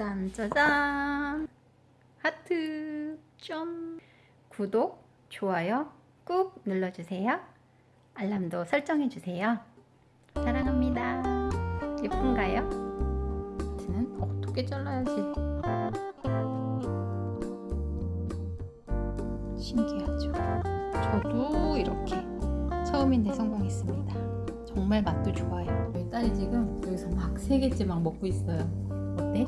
짠짜잔. 하트 쫀 구독 좋아요 꾹 눌러주세요. 알람도 설정해주세요. 사랑합니다. 예쁜가요? 저는 어떻게 잘라야지? 신기하죠? 저도 이렇게 처음인데 성공했습니다. 정말 맛도 좋아요. 저희 딸이 지금 여기서 막 세 개째 막 먹고 있어요. 어때?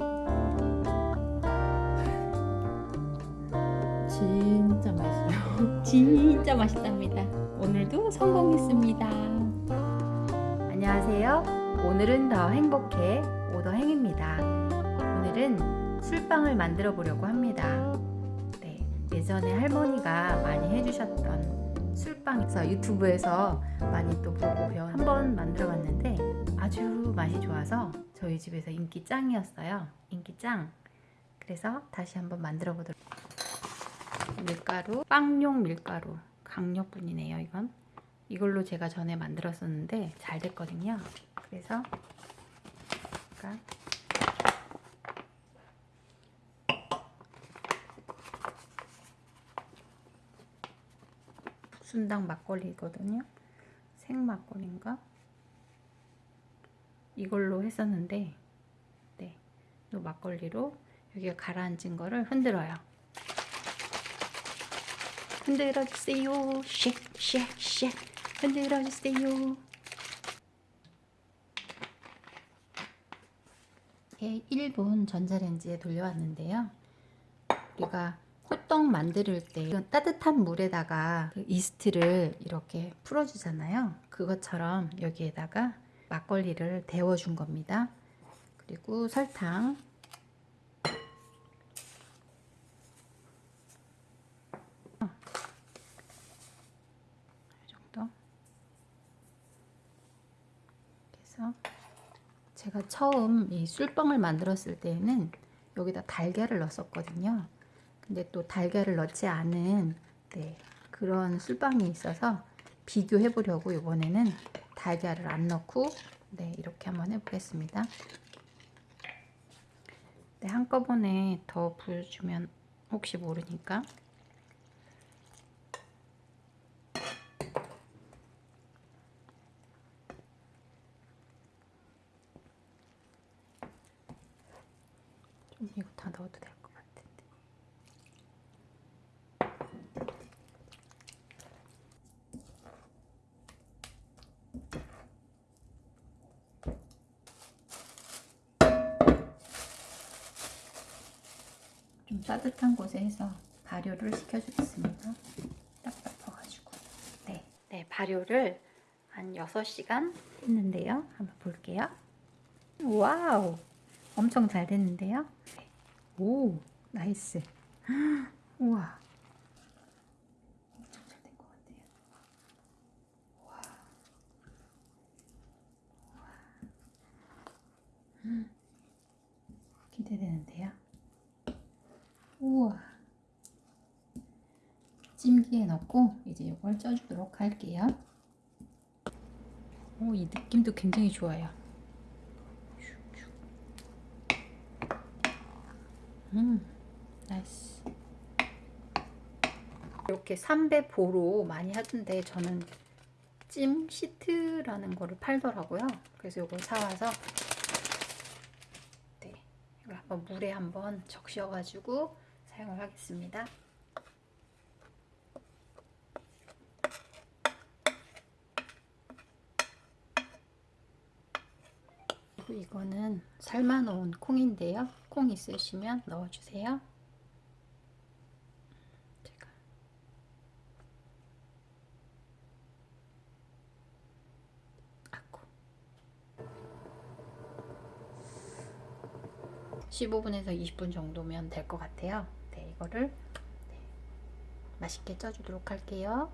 진짜 맛있어요. 진짜 맛있답니다. 오늘도 성공했습니다. 안녕하세요. 오늘은 더 행복해 오더행입니다. 오늘은 술빵을 만들어 보려고 합니다. 네, 예전에 할머니가 많이 해주셨던 술빵에서 유튜브에서 많이 또 보고 배워 한번 만들어 봤는데 아주 맛이 좋아서 저희 집에서 인기 짱이었어요. 인기 짱. 그래서 다시 한번 만들어 보도록 밀가루 빵용 밀가루 강력분이네요 이건. 이걸로 제가 전에 만들었었는데 잘 됐거든요. 그래서 약간 순당 막걸리거든요. 생 막걸리인가 이걸로 했었는데 네, 이 막걸리로 여기가 가라앉은 거를 흔들어요 흔들어주세요. 쉑쉑쉑 흔들어주세요. 이렇게 1분 전자레인지에 돌려왔는데요. 우리가 호떡 만들 때 따뜻한 물에다가 그 이스트를 이렇게 풀어주잖아요. 그것처럼 여기에다가 막걸리를 데워준 겁니다. 그리고 설탕 그래서 제가 처음 이 술빵을 만들었을 때는 여기다 달걀을 넣었거든요. 근데 또 달걀을 넣지 않은 네, 그런 술빵이 있어서 비교해 보려고 이번에는 달걀을 안 넣고 네, 이렇게 한번 해보겠습니다. 네, 한꺼번에 더 부어주면 혹시 모르니까 이거 다 넣어도 될 것 같은데. 좀 따뜻한 곳에 해서 발효를 시켜주겠습니다. 딱딱해가지고. 네, 네 발효를 한 6시간 했는데요. 한번 볼게요. Wow! 엄청 잘 됐는데요. 오, nice. 우와. 엄청 잘 된 것 같아요. 와. 와. 기대되는데요. 우와. 찜기에 넣고 이제 이걸 쪄주도록 할게요. 오, 이 느낌도 굉장히 좋아요. 음, nice. 이렇게 삼베 보로 많이 하던데 저는 찜 시트라는 거를 팔더라고요. 그래서 이걸 사와서 네, 이걸 한번 물에 한번 적셔가지고 사용을 하겠습니다. 이거는 삶아놓은 콩인데요. 콩 있으시면 넣어주세요. 제가 아고 15분에서 20분 정도면 될 것 같아요. 네, 이거를 네, 맛있게 쪄주도록 할게요.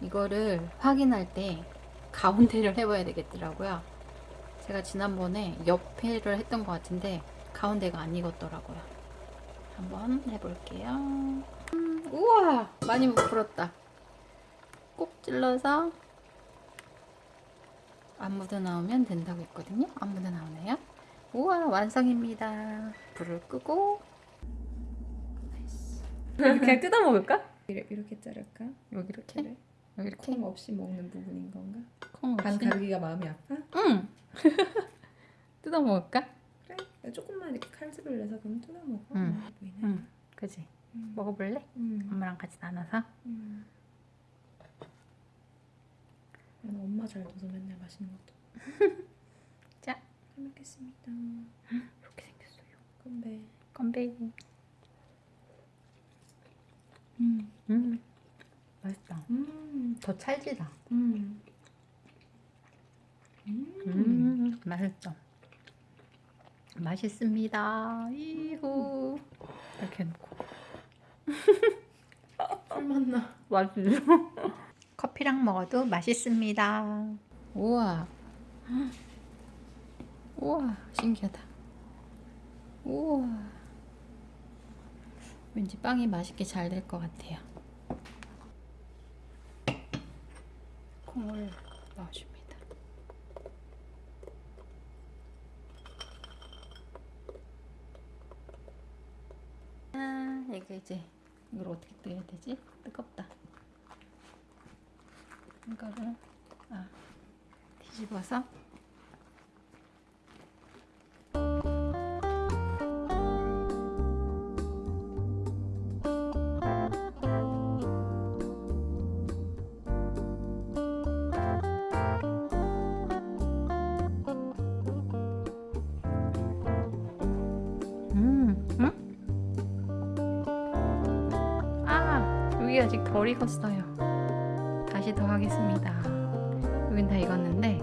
이거를 확인할 때 가운데를 해봐야 되겠더라고요. 제가 지난번에 옆에를 했던 것 같은데 가운데가 안 익었더라고요. 한번 해볼게요. 음, 우와! 많이 부풀었다. 꼭 찔러서 안 묻어 나오면 된다고 했거든요. 안 묻어 나오네요. 우와 완성입니다. 불을 끄고 그냥 뜯어 먹을까? 이렇게, 자를까? 여기 이렇게? 여기 콩 없이 먹는 부분인 건가? 콩 반 없이 가르기가 마음이 아파? 응 뜯어 먹을까? 그래 조금만 이렇게 칼집을 내서 그럼 뜯어 먹어 응. 응 그지 음. 먹어볼래? 음. 엄마랑 같이 나눠서 음. 나는 엄마 잘 둬서 맨날 맛있는 것도 자. 잘 먹겠습니다 이렇게 생겼어요. 건배 건배. 음. 음 맛있다. 음. 더 찰지다. 음. 음. 음 맛있죠. 맛있습니다. 이후 이렇게 해놓고 술 맛나 맛있어. 커피랑 먹어도 맛있습니다. 우와. 우와, 신기하다. 우와. 왠지 빵이 맛있게 잘 될 것 같아요. 콩을 넣어줍니다. 아, 이게 이제 이걸 어떻게 떼야 되지? 뜨겁다. 이거를 아, 뒤집어서 음, 음? 아, 여기 아직 덜 익었어요. 다시 더 하겠습니다. 여긴 다 익었는데